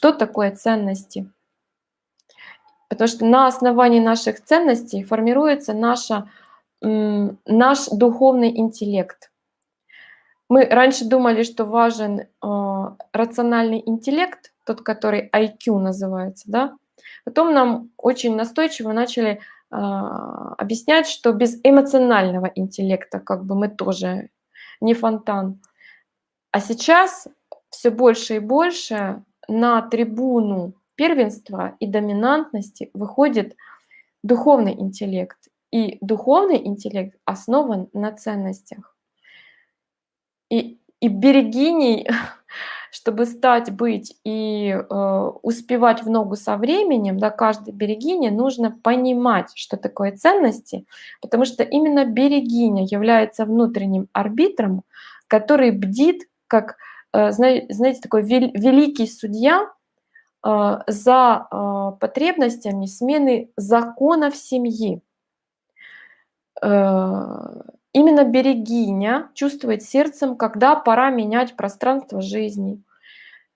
Что такое ценности? Потому что на основании наших ценностей формируется наша, наш духовный интеллект. Мы раньше думали, что важен э, рациональный интеллект, тот, который IQ называется, да? Потом нам очень настойчиво начали э, объяснять, что без эмоционального интеллекта как бы мы тоже не фонтан. А сейчас все больше и больше на трибуну первенства и доминантности выходит духовный интеллект. И духовный интеллект основан на ценностях. И, и берегиней, чтобы стать, быть и э, успевать в ногу со временем, да, каждой берегине нужно понимать, что такое ценности, потому что именно берегиня является внутренним арбитром, который бдит, как, знаете, такой великий судья, э, за э, потребностями смены законов семьи. Именно берегиня чувствует сердцем, когда пора менять пространство жизни,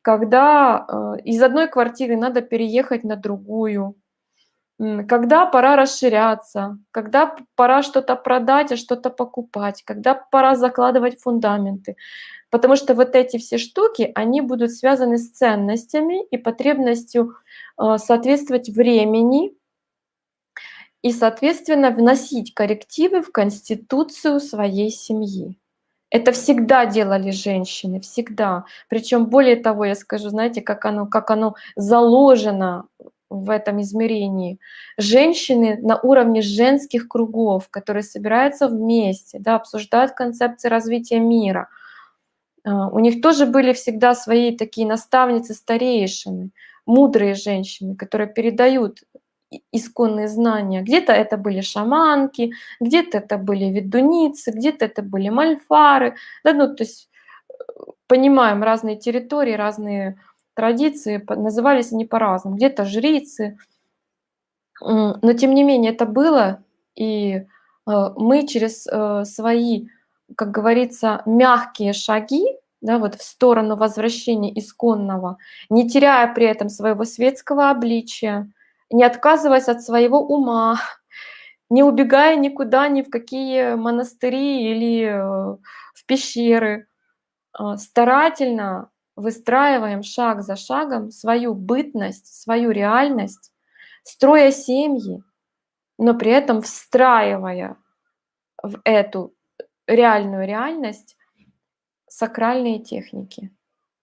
когда э, из одной квартиры надо переехать на другую, когда пора расширяться, когда пора что-то продать, а что-то покупать, когда пора закладывать фундаменты. Потому что вот эти все штуки, они будут связаны с ценностями и потребностью э, соответствовать времени, и, соответственно, вносить коррективы в конституцию своей семьи. Это всегда делали женщины, всегда. Причем более того, я скажу, знаете, как оно, как оно заложено в этом измерении. Женщины на уровне женских кругов, которые собираются вместе, да, обсуждают концепции развития мира. А, у них тоже были всегда свои такие наставницы, старейшины, мудрые женщины, которые передают исконные знания. Где-то это были шаманки, где-то это были ведуницы, где-то это были мальфары. Да, ну, то есть э, понимаем разные территории, разные традиции, назывались они по-разному. Где-то жрицы. Но тем не менее это было, и э, мы через э, свои, как говорится, мягкие шаги, да, вот в сторону возвращения исконного, не теряя при этом своего светского обличия, не отказываясь от своего ума, не убегая никуда, ни в какие монастыри или э, в пещеры. Старательно выстраиваем шаг за шагом свою бытность, свою реальность, строя семьи, но при этом встраивая в эту реальную реальность сакральные техники.